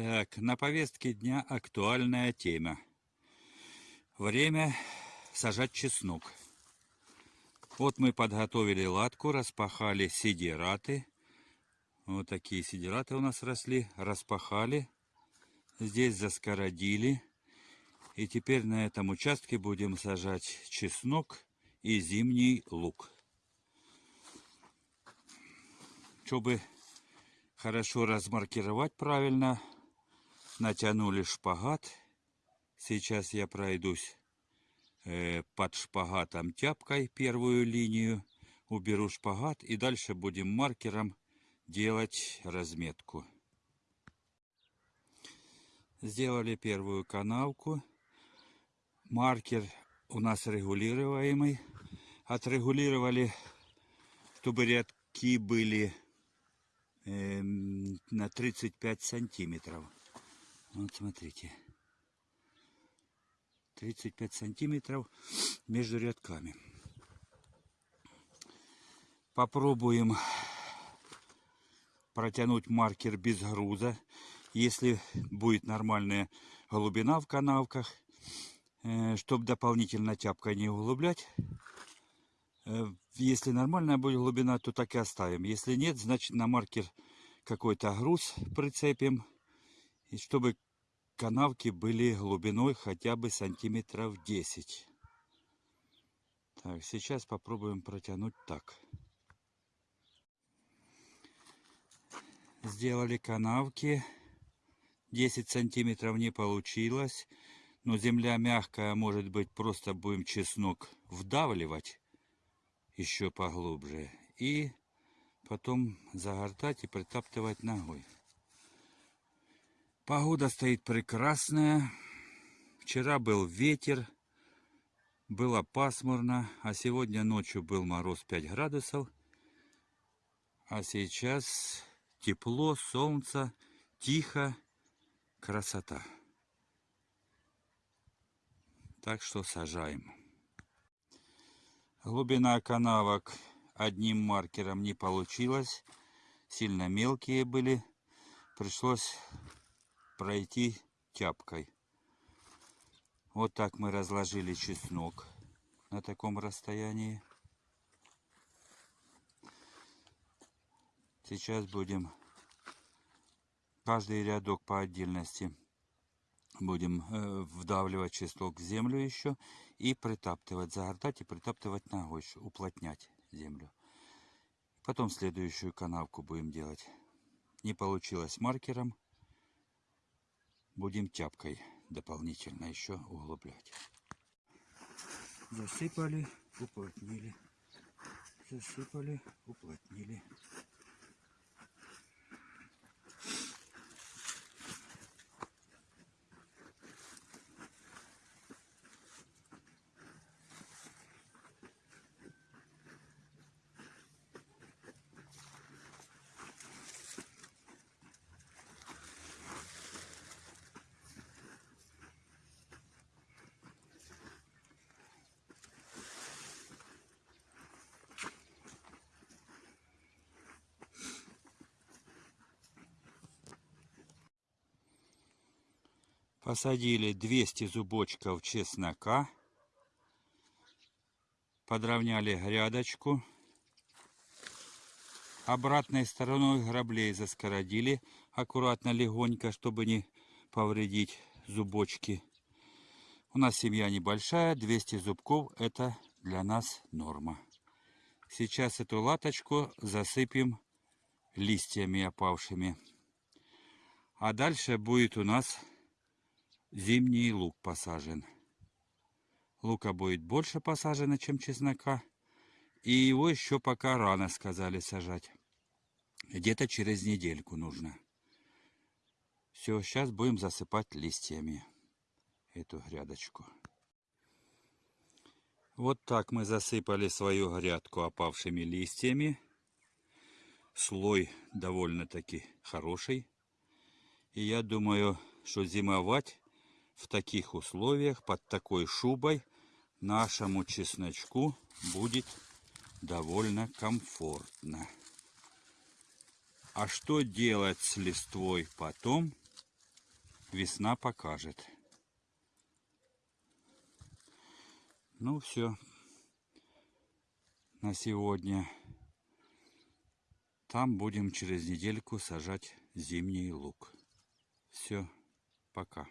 Так, на повестке дня актуальная тема. Время сажать чеснок. Вот мы подготовили латку, распахали сидираты. Вот такие сидираты у нас росли. Распахали. Здесь заскородили. И теперь на этом участке будем сажать чеснок и зимний лук. Чтобы хорошо размаркировать правильно, натянули шпагат. Сейчас я пройдусь э, под шпагатом тяпкой первую линию, уберу шпагат и дальше будем маркером делать разметку. Сделали первую канавку. Маркер у нас регулируемый. Отрегулировали, чтобы рядки были э, на 35 сантиметров. Вот смотрите. 35 сантиметров между рядками. Попробуем протянуть маркер без груза. Если будет нормальная глубина в канавках, э, чтобы дополнительно тяпкой не углублять. Э, если нормальная будет глубина, то так и оставим. Если нет, значит на маркер какой-то груз прицепим. И чтобы канавки были глубиной хотя бы сантиметров 10. Так, сейчас попробуем протянуть так. Сделали канавки. 10 сантиметров не получилось. Но земля мягкая, может быть, просто будем чеснок вдавливать еще поглубже. И потом загортать и притаптывать ногой. Погода стоит прекрасная. Вчера был ветер, было пасмурно, а сегодня ночью был мороз 5 градусов. А сейчас тепло, солнце, тихо, красота. Так что сажаем. Глубина канавок одним маркером не получилось. Сильно мелкие были. Пришлось пройти тяпкой. Вот так мы разложили чеснок на таком расстоянии. Сейчас будем каждый рядок по отдельности будем э, вдавливать чеснок в землю еще и притаптывать, загортать и притаптывать ногой, уплотнять землю. Потом следующую канавку будем делать. Не получилось маркером будем тяпкой дополнительно еще углублять. Засыпали, уплотнили. Засыпали, уплотнили. Посадили 200 зубочков чеснока. Подровняли грядочку. Обратной стороной граблей заскородили аккуратно, легонько, чтобы не повредить зубочки. У нас семья небольшая, 200 зубков это для нас норма. Сейчас эту латочку засыпем листьями опавшими. А дальше будет у нас зимний лук посажен. Лука будет больше посажено, чем чеснока. И его еще пока рано сказали сажать. Где-то через недельку нужно. Все, сейчас будем засыпать листьями эту грядочку. Вот так мы засыпали свою грядку опавшими листьями. Слой довольно-таки хороший. И я думаю, что зимовать в таких условиях, под такой шубой, нашему чесночку будет довольно комфортно. А что делать с листвой потом, весна покажет. Ну все, на сегодня. Там будем через недельку сажать зимний лук. Все, пока.